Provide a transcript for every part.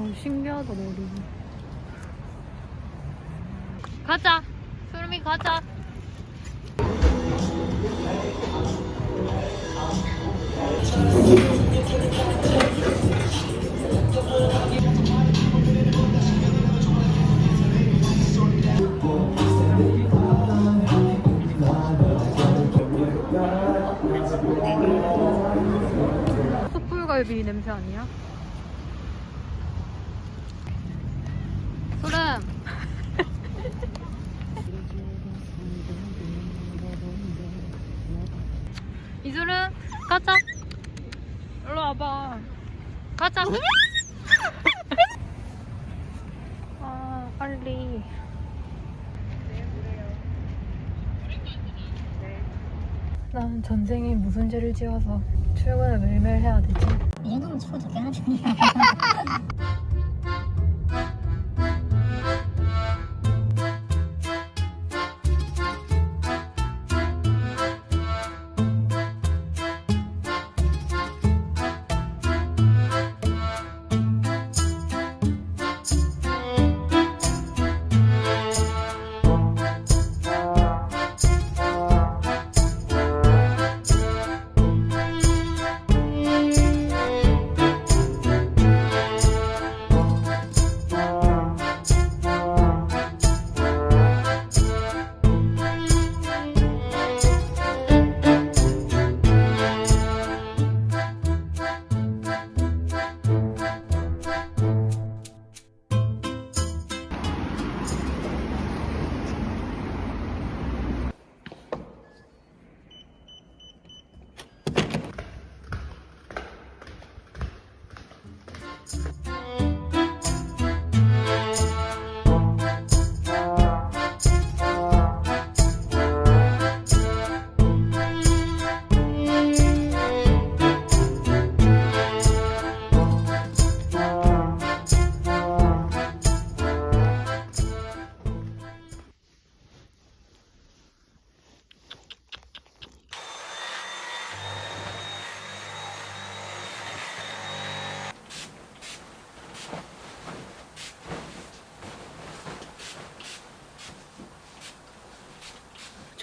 어, 신기하다 머리. 가자. 소름이 가자. 죄를 지어서 출근을 매일매일 해야 되지? 이 정도면 서로 적당하지.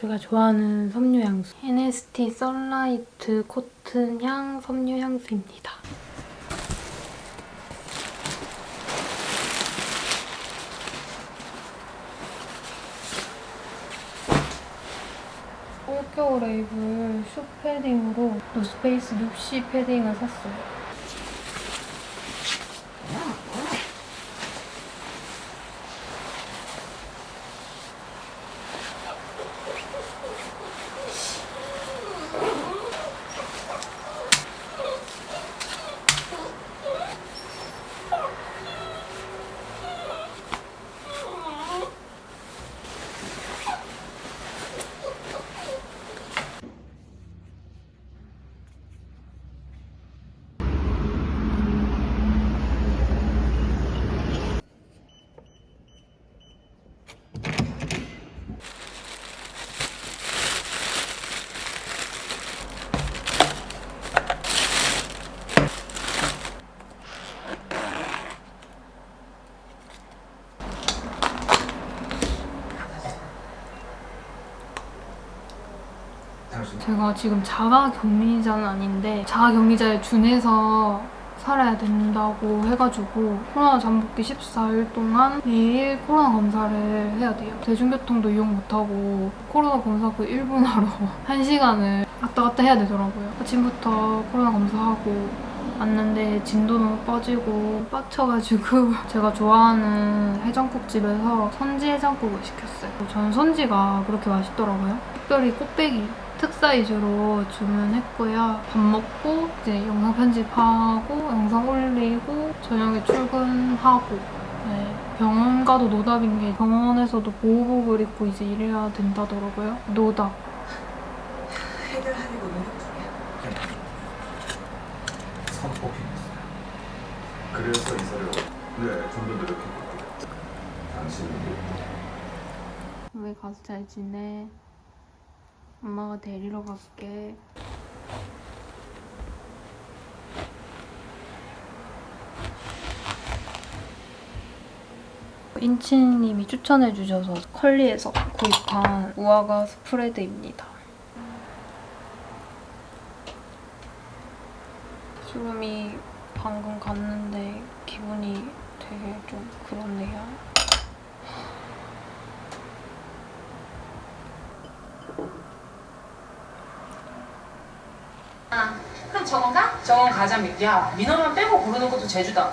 제가 좋아하는 섬유 향수 NST Sunlight Cotton 향 섬유 향수입니다. 올겨울 레이블 슈 패딩으로 노스페이스 눕시 패딩을 샀어요. 제가 지금 자가격리자는 아닌데 자가격리자에 준해서 살아야 된다고 해가지고 코로나 잠복기 14일 동안 매일 코로나 검사를 해야 돼요. 대중교통도 이용 못하고 코로나 검사 그 1분 하러 1시간을 왔다 갔다 해야 되더라고요. 아침부터 코로나 검사하고 왔는데 진도 너무 빠지고 빡쳐가지고 제가 좋아하는 해장국집에서 선지 해장국을 시켰어요. 저는 선지가 그렇게 맛있더라고요. 특별히 꽃배기 특사이즈로 주문했고요. 밥 먹고 이제 영상 편집하고 영상 올리고 저녁에 출근하고 네, 병원 가도 노답인 게 병원에서도 보호복을 입고 이제 일해야 된다더라고요. 노답. 해결하려고 노력 중이야. 선포기했어요. 그래서 이사를 네, 좀더 노력해볼게요. 당신은 왜 가서 잘 지내? 엄마가 데리러 갈게. 인치님이 추천해주셔서 컬리에서 구입한 우아가 스프레드입니다. 수름이 방금 갔는데 기분이 되게 좀 그렇네요. 그럼 정원 가? 정원 가자 민- 야 민호만 빼고 고르는 것도 제주다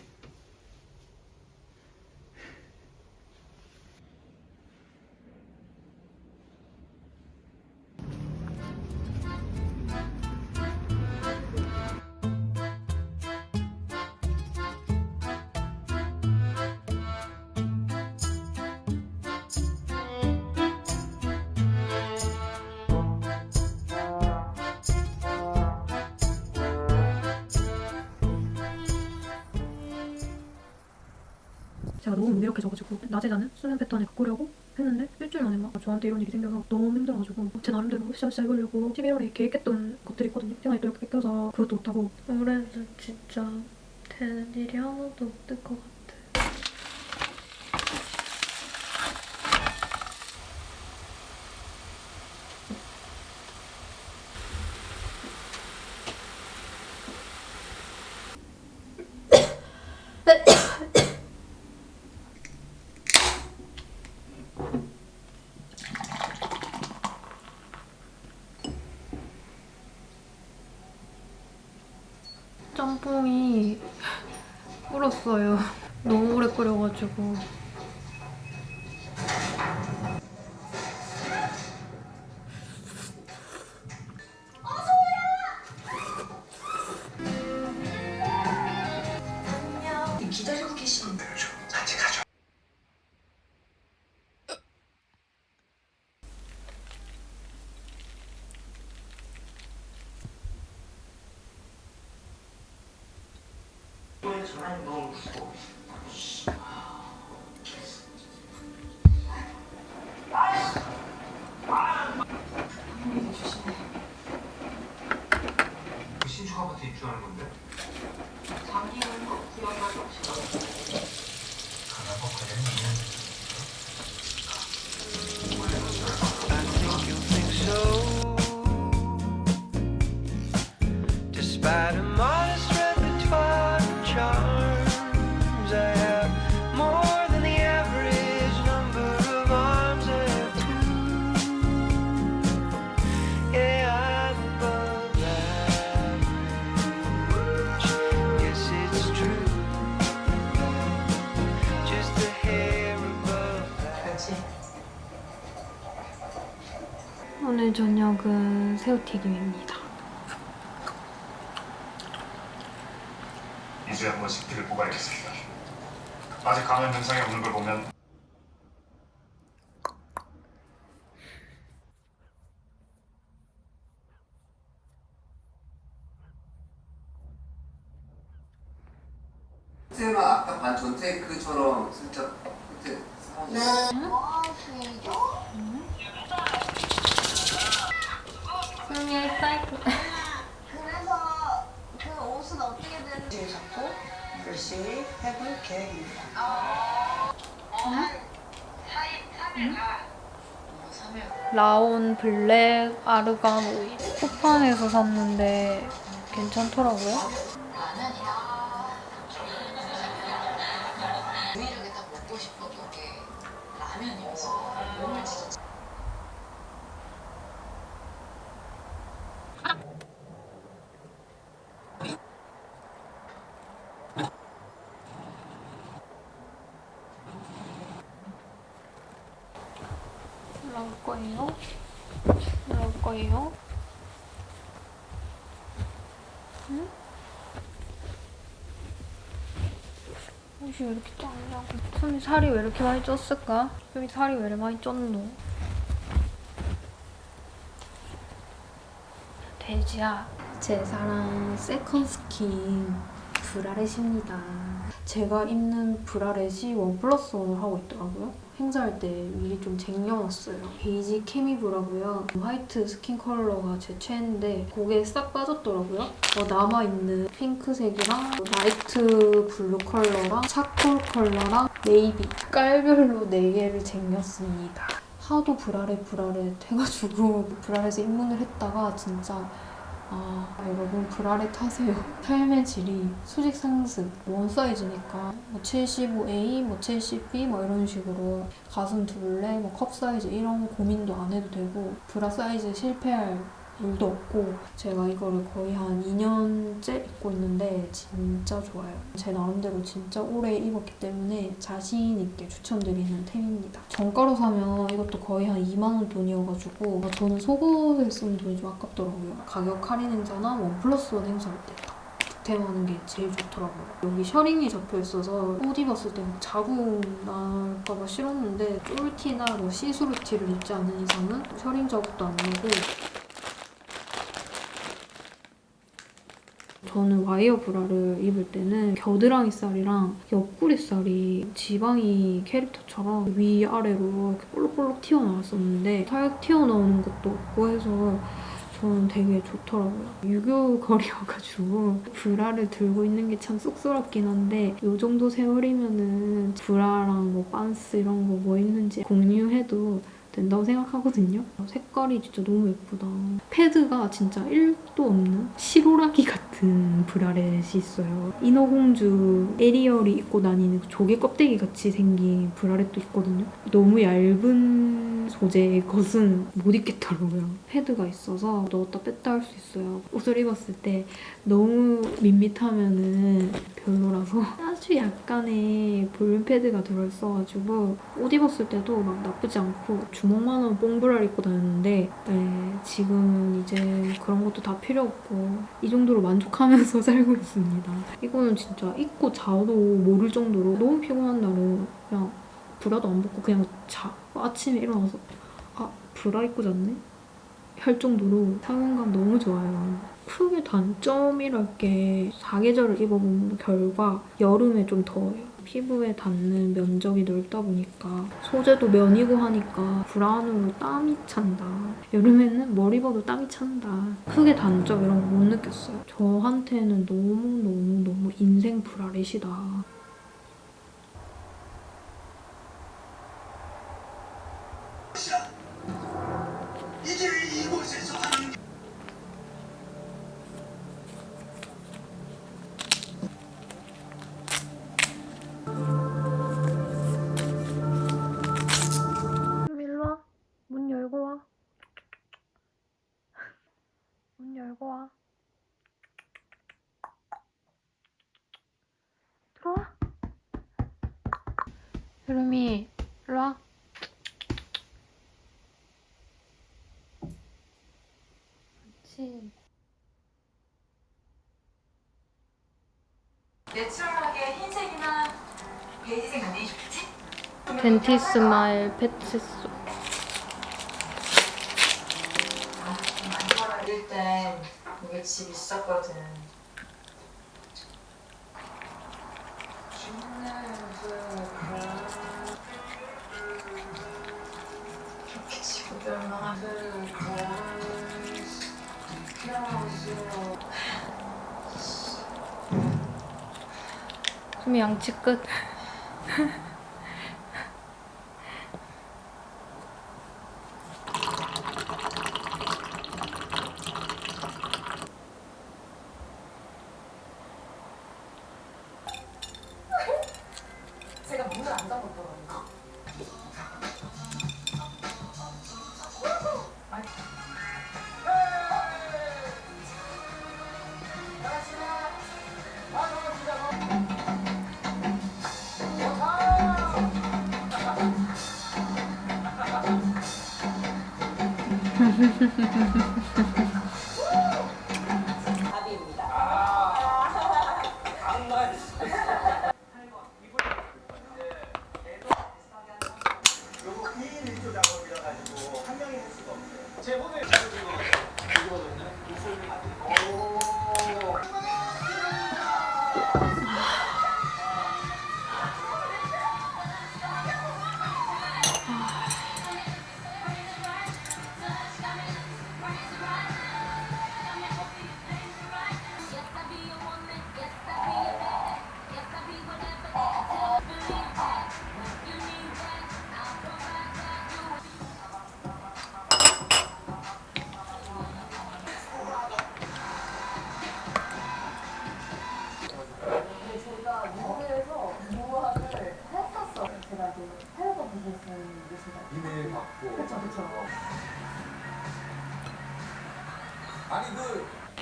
제가 너무 무기력해져가지고 낮에 자는 수면 패턴을 바꾸려고 했는데 일주일 만에 막 저한테 이런 일이 생겨서 너무 힘들어가지고 제 나름대로 으쌰으쌰 해보려고 11월에 계획했던 것들이 있거든요. 시간이 또 이렇게 뺏겨서 그것도 못하고 올해는 진짜 되는 일이 하나도 없을 것 같아. 짬뽕이 불었어요. 너무 오래 끓여가지고. 그 오늘 저녁은 새우튀김입니다. 이제 한 번씩 피를 뽑아야겠습니다. 아직 감염 증상이 없는 걸 보면 라온 블랙 아르간 오일. 쿠팡에서 샀는데 괜찮더라고요. 거예요. 거예요. 응? 옷이 왜 이렇게 작냐고. 손이 살이 왜 이렇게 많이 쪘을까? 여기 살이 왜 이렇게 많이 쪘노? 돼지야. 제 사랑 second skin bralette입니다. 제가 입는 bralette이 one plus one을 하고 있더라고요. 행사할 때 미리 좀 쟁여놨어요. 베이지 케미브라고요. 화이트 스킨 컬러가 제 최애인데 그게 싹 빠졌더라고요. 어, 남아있는 핑크색이랑 light blue 컬러랑 charcoal 컬러랑 네이비 깔별로 4개를 쟁였습니다. 하도 bralette bralette 해가지고 bralette에 입문을 했다가 진짜 아 여러분 브라렛 하세요. 삶의 질이 수직 상승 one 사이즈니까 뭐 75A, 뭐 70B 뭐 이런 식으로 가슴 둘레, 뭐 컵 사이즈 이런 고민도 안 해도 되고 브라 사이즈 실패할 일도 없고 제가 이거를 거의 한 2년째 입고 있는데 진짜 좋아요. 제 나름대로 진짜 오래 입었기 때문에 자신 있게 추천드리는 템입니다. 정가로 사면 이것도 거의 한 2만 원 돈이어가지고 저는 속옷에 쓰는 돈이 좀 아깝더라고요. 가격 할인 행사나 one plus one 행사할 때딱 득템하는 게 제일 좋더라고요. 여기 셔링이 잡혀 있어서 옷 입었을 때막 자국 날까봐 싫었는데 쫄티나 뭐 시스루 티를 입지 않는 이상은 셔링 자국도 안 나고 저는 와이어 브라를 입을 때는 겨드랑이 살이랑 옆구리 살이 지방이 캐릭터처럼 위아래로 이렇게 볼록볼록 튀어나왔었는데 살 튀어나오는 것도 없고 해서 저는 되게 좋더라고요. 유교거리여가지고 브라를 들고 있는 게 참 쑥스럽긴 한데 이 정도 세월이면은 브라랑 뭐 반스 이런 거뭐 입는지 공유해도 된다고 생각하거든요. 색깔이 진짜 너무 예쁘다. 패드가 진짜 1도 없는 실오라기 같은 bralette이 있어요. 인어공주 에리얼이 입고 다니는 그 조개 껍데기 같이 생긴 bralette도 있거든요. 너무 얇은 소재의 것은 못 입겠더라고요. 패드가 있어서 넣었다 뺐다 할 수 있어요. 옷을 입었을 때 너무 밋밋하면 은 별로라서 아주 약간의 볼륨 패드가 들어있어가지고 옷 입었을 때도 막 나쁘지 않고 주먹만한 뽕브라를 입고 다녔는데 네, 지금은 이제 그런 것도 다 필요 없고 이 정도로 만족 하면서 살고 있습니다. 이거는 진짜 입고 자도 모를 정도로 너무 피곤한 날은 그냥 브라도 안 벗고 그냥 자. 아침에 일어나서 아 브라 입고 잤네? 할 정도로 착용감 너무 좋아요. 크게 단점이랄 게 사계절을 입어본 결과 여름에 좀 더워요. 피부에 닿는 면적이 넓다 보니까 소재도 면이고 하니까 브라운으로 땀이 찬다. 여름에는 뭘 입어도 땀이 찬다. 크게 단점 이런 거 못 느꼈어요. 저한테는 너무너무너무 인생 브라렛이다. 여름이, 일로 와. 그렇지. 내추럴하게 흰색이나 베이지색 안내해 좋겠지? 벤티 스 마일 패치소. 만들 땐 이게 집 있었거든. 좀 양치 끝.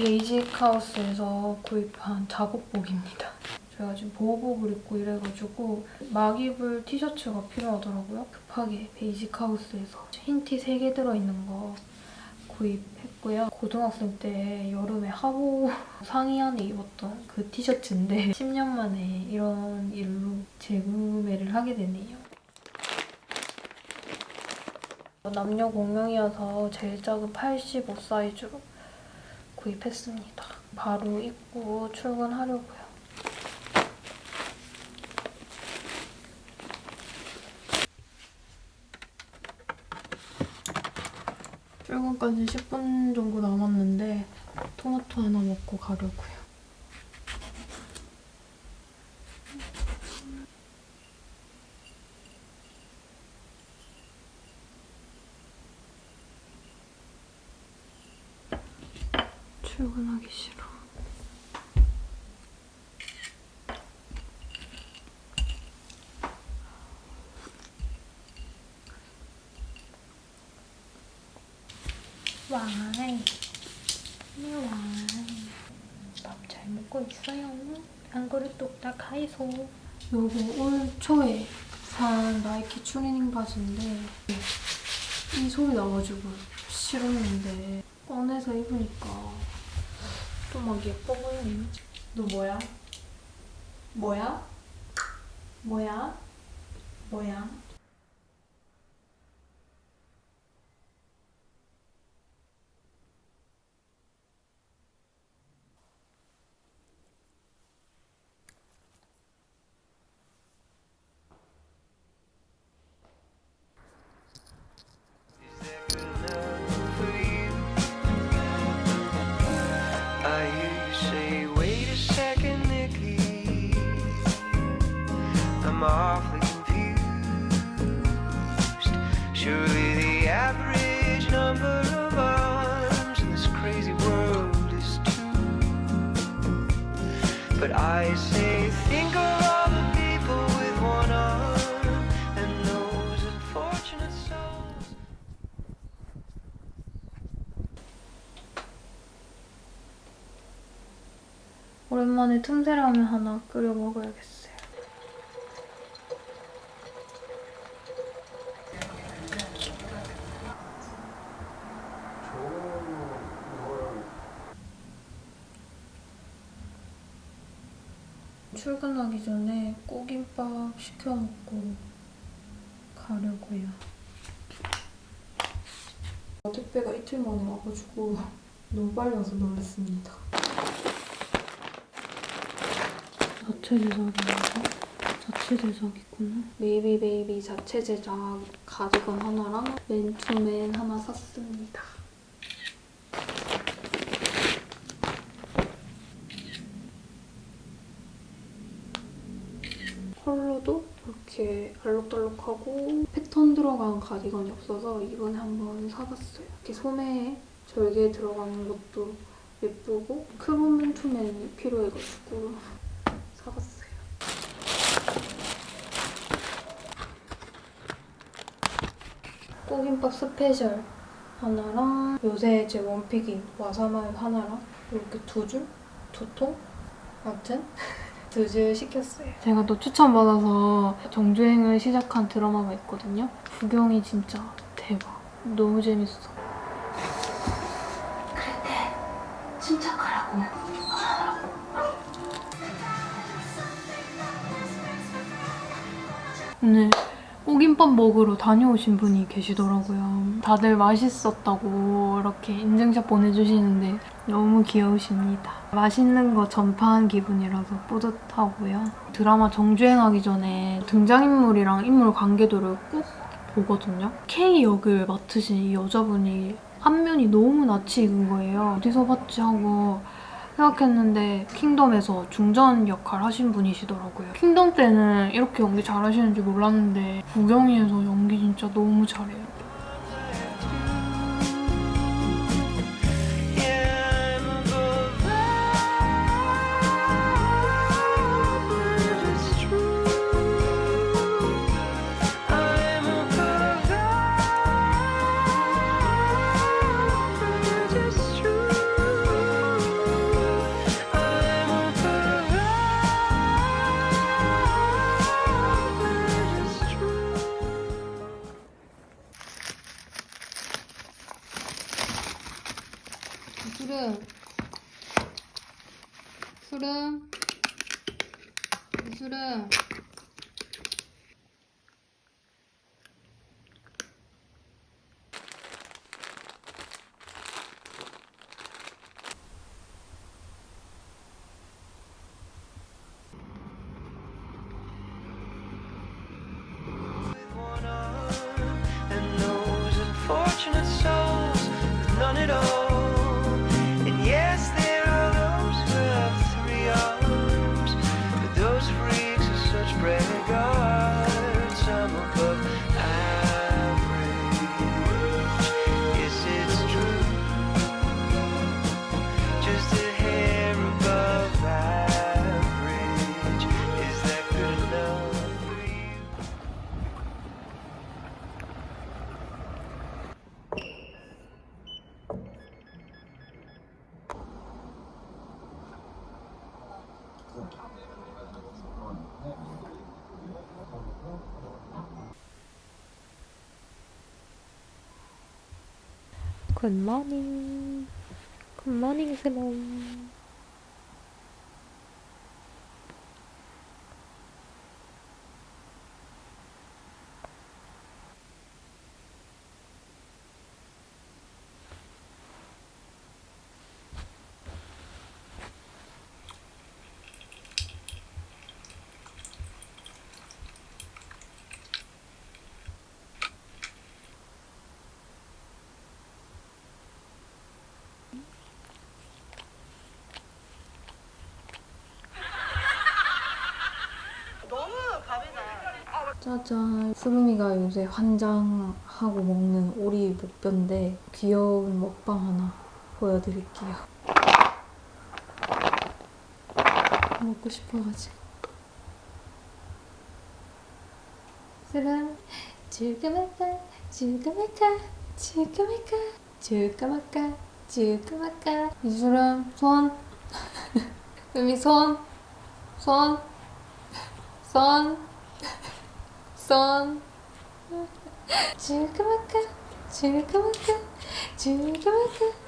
베이직 하우스에서 구입한 작업복입니다. 제가 지금 보호복을 입고 이래가지고 막 입을 티셔츠가 필요하더라고요. 급하게 베이직 하우스에서 흰 티 3개 들어있는 거 구입했고요. 고등학생 때 여름에 하복 상의 안에 입었던 그 티셔츠인데 10년 만에 이런 일로 재구매를 하게 되네요. 남녀 공용이어서 제일 작은 85 사이즈로 구입했습니다. 바로 입고 출근하려고요. 출근까지 10분 정도 남았는데 토마토 하나 먹고 가려고요. 출근하기 싫어. 와이, 와이. 밥 잘 먹고 있어요. 한 그릇 뚝딱 하이소. 요거 올 초에 산 나이키 추리닝 바지인데 이 소리 나가지고 싫었는데 꺼내서 입으니까 좀막 예뻐 보이네. 너 뭐야? 뭐야? 뭐야? 뭐야? 틈새라면 하나 끓여 먹어야겠어요. 출근하기 전에 꼬김밥 시켜 먹고 가려고요. 택배가 이틀 만에 와가지고 너무 빨리 와서 놀랐습니다. 자체 제작인가? 자체 제작이구나. 베이비 베이비 자체 제작 가디건 하나랑 맨투맨 하나 샀습니다. 컬러도 이렇게 알록달록하고 패턴 들어간 가디건이 없어서 이번에 한번 사봤어요. 이렇게 소매에 절개 들어가는 것도 예쁘고 crop 맨투맨이 필요해가지고 사봤어요. 꼬김밥 special 하나랑 요새 제 one pick인 와사마요 하나랑 이렇게 두 줄? 두 통? 아무튼 두 줄 시켰어요. 제가 또 추천받아서 정주행을 시작한 드라마가 있거든요. 구경이 진짜 대박. 너무 재밌어. 오늘 오김밥 먹으러 다녀오신 분이 계시더라고요. 다들 맛있었다고 이렇게 인증샷 보내주시는데 너무 귀여우십니다. 맛있는 거 전파한 기분이라서 뿌듯하고요. 드라마 정주행하기 전에 등장인물이랑 인물 관계도를 꼭 보거든요. K 역을 맡으신 이 여자분이 안면이 너무 낯이 익은 거예요. 어디서 봤지 하고 생각했는데 킹덤에서 중전 역할 하신 분이시더라고요. 킹덤 때는 이렇게 연기 잘하시는지 몰랐는데 구경이에서 연기 진짜 너무 잘해요. 술은 술은 굿모닝. 굿모닝 스몬. 짜잔. 수름이가 요새 환장하고 먹는 오리 목뼈인데 귀여운 먹방 하나 보여드릴게요. 먹고 싶어가지고. 줄까 말까, 줄까 말까, 줄까 말까. 이수름, 손. 수름이 손. 손. 손. 손 줄까 말까 줄까 말까 줄까 말까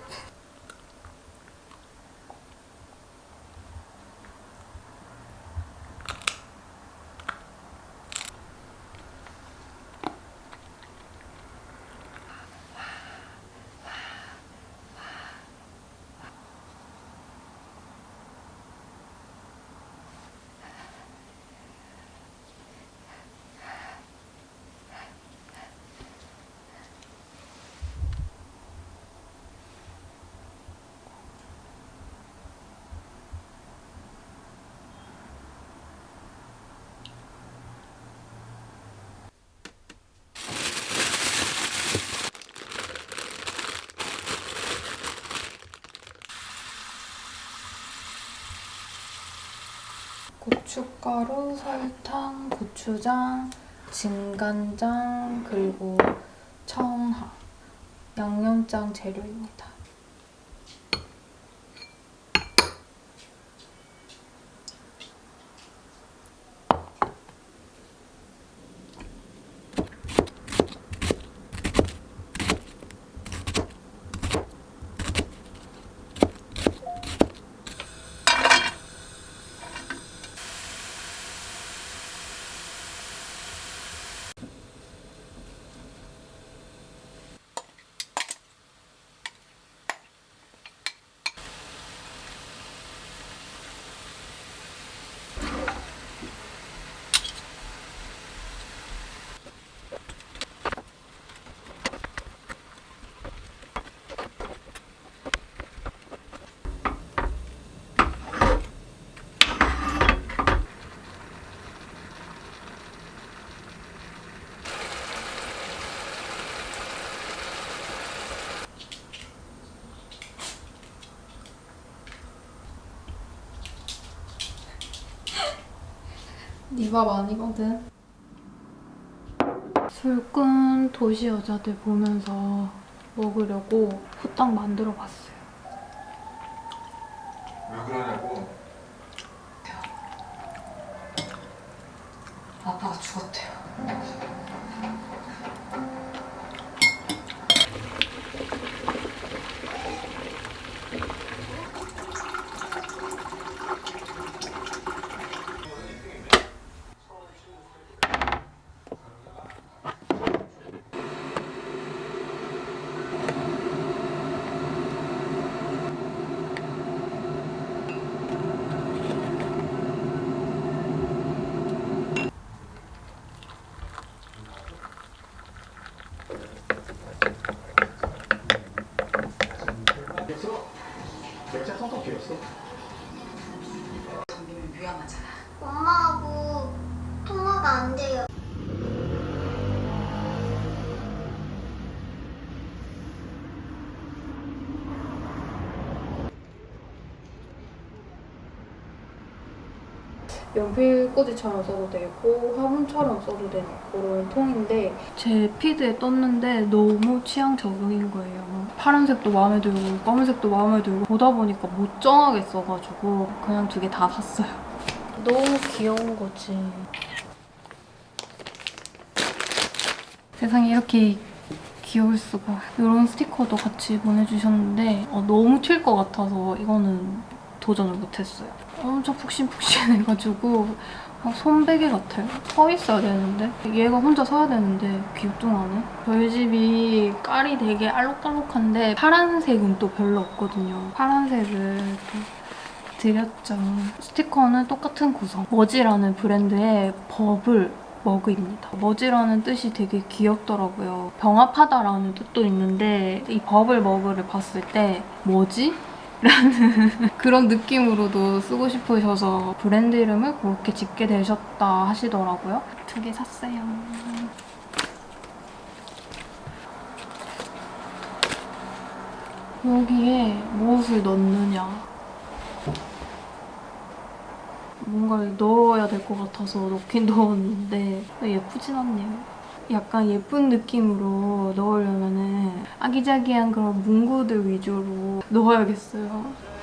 고춧가루, 설탕, 고추장, 진간장, 그리고 청하, 양념장 재료입니다. 네밥 아니거든. 술꾼 도시 여자들 보면서 먹으려고 후딱 만들어 봤어요. 왜 그러냐고. 연필 꽂이처럼 써도 되고 화분처럼 써도 되는 그런 통인데 제 피드에 떴는데 너무 취향 저격인 거예요. 파란색도 마음에 들고 검은색도 마음에 들고 보다 보니까 못 정하겠어가지고 그냥 두 개 다 샀어요. 너무 귀여운 거지. 세상에 이렇게 귀여울 수가. 이런 스티커도 같이 보내주셨는데 어, 너무 튈 것 같아서 이거는 도전을 못했어요. 엄청 푹신푹신해가지고 아, 손베개 같아요. 서 있어야 되는데 얘가 혼자 서야 되는데 귀뚱하네. 저희 집이 깔이 되게 알록달록한데 파란색은 또 별로 없거든요. 파란색을 또 드렸죠. 스티커는 똑같은 구성. 머지라는 브랜드의 버블 머그입니다. 머지라는 뜻이 되게 귀엽더라고요. 병합하다라는 뜻도 있는데 이 버블 머그를 봤을 때 뭐지? 라는 그런 느낌으로도 쓰고 싶으셔서 브랜드 이름을 그렇게 짓게 되셨다 하시더라고요. 두 개 샀어요. 여기에 무엇을 넣느냐 뭔가를 넣어야 될 것 같아서 넣긴 넣었는데 예쁘진 않네요. 약간 예쁜 느낌으로 넣으려면 은 아기자기한 그런 문구들 위주로 넣어야겠어요.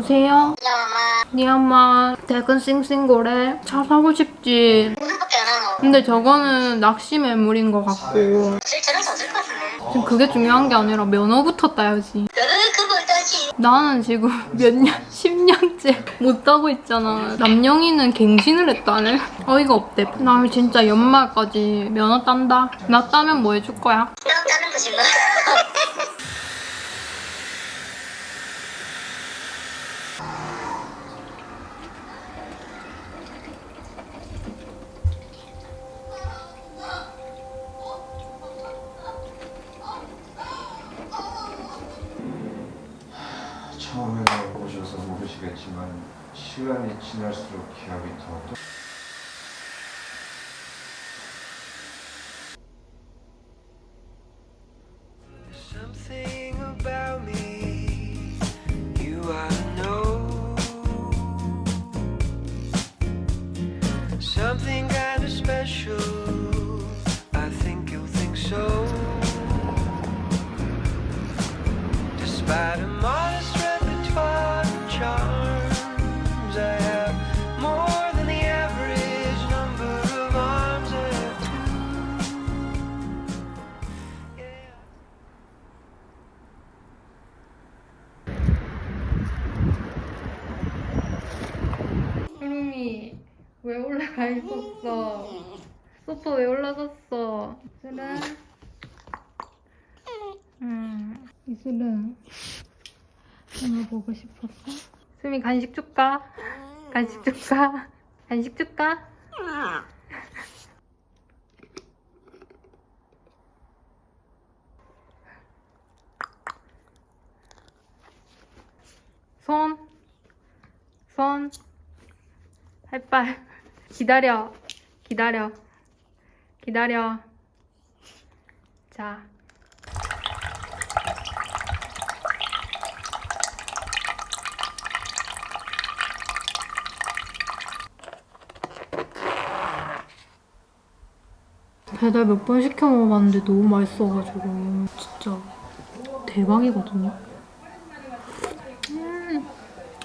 여보세요? 엄마, 네 엄마 퇴근 싱싱고래 차 사고 싶지. 근데 저거는 낚시 매물인 것 같고 실제로 젖을 것 같은데. 지금 그게 중요한 게 아니라 면허부터 따야지. 나는 지금 몇 년, 10년째 못 따고 있잖아 남영이는 갱신을 했다네 어이가 없대 나 진짜 연말까지 면허 딴다 나 따면 뭐 해줄 거야? 나 따는 거지 뭐. 시간이 지날수록 기억이 소파 왜 올라갔어? 이슬은? 음, 이슬은 오늘 보고 싶었어? 수미 간식 줄까? 간식 줄까? 간식 줄까? 손, 손, 할빨. 기다려, 기다려, 기다려. 자. 배달 몇 번 시켜 먹어봤는데 너무 맛있어가지고 진짜 대박이거든요. 음.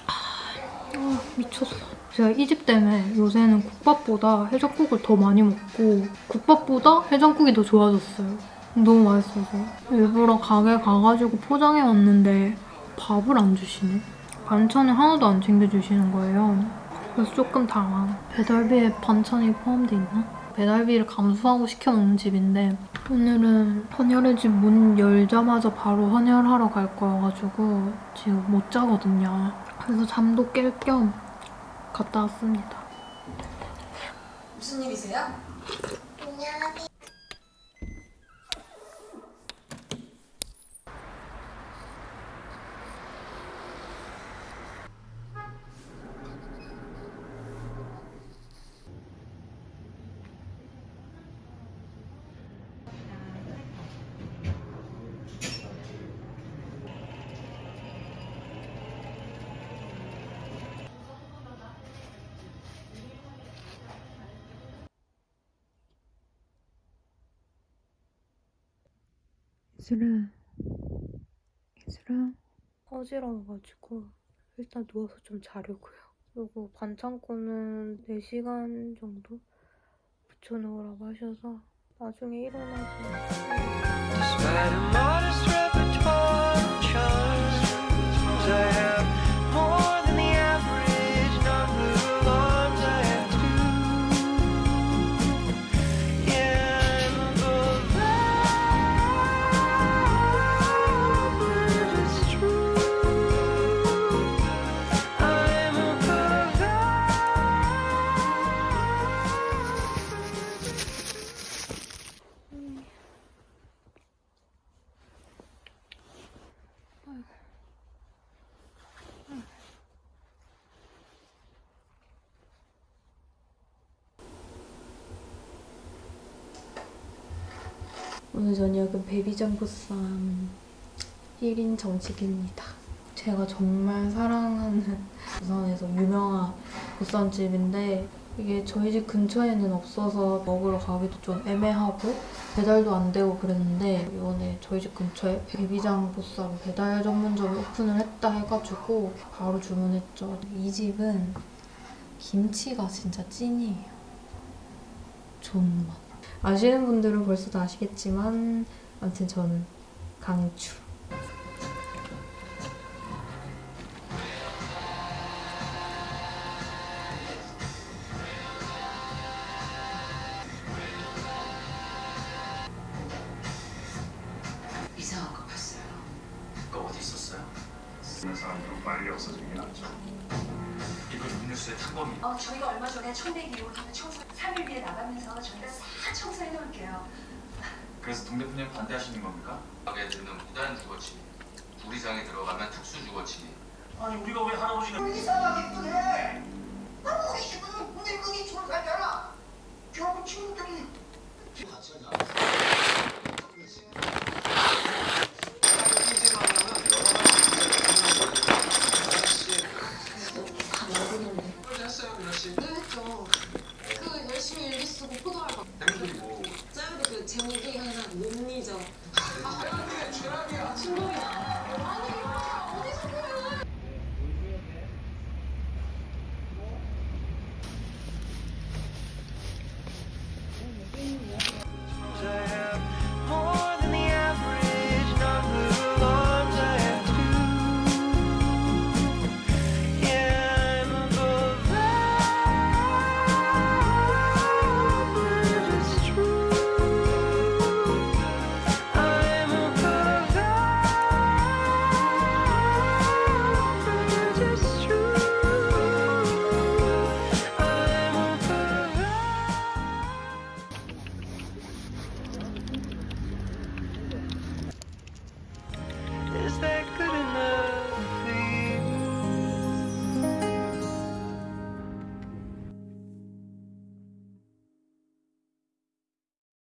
아, 미쳤어. 제가 이 집 때문에 요새는 국밥보다 해장국을 더 많이 먹고 국밥보다 해장국이 더 좋아졌어요. 너무 맛있어서. 일부러 가게 가가지고 포장해 왔는데 밥을 안 주시네. 반찬을 하나도 안 챙겨주시는 거예요. 그래서 조금 당황. 배달비에 반찬이 포함돼 있나? 배달비를 감수하고 시켜 먹는 집인데 오늘은 헌혈의 집 문 열자마자 바로 헌혈하러 갈 거여가지고 지금 못 자거든요. 그래서 잠도 깰 겸 갔다 왔습니다. 무슨 일이세요? 이슬아, 이슬아. 어지러워가지고 일단 누워서 좀 자려고요. 그리고 반창고는 4시간 정도 붙여놓으라고 하셔서 나중에 일어나서 오늘 저녁은 베비장 보쌈 1인 정식입니다. 제가 정말 사랑하는 부산에서 유명한 보쌈집인데 이게 저희 집 근처에는 없어서 먹으러 가기도 좀 애매하고 배달도 안 되고 그랬는데 이번에 저희 집 근처에 베비장 보쌈 배달 전문점을 오픈을 했다 해가지고 바로 주문했죠. 이 집은 김치가 진짜 찐이에요. 존맛. 아시는 분들은 벌써 다 아시겠지만 아무튼 저는 강추.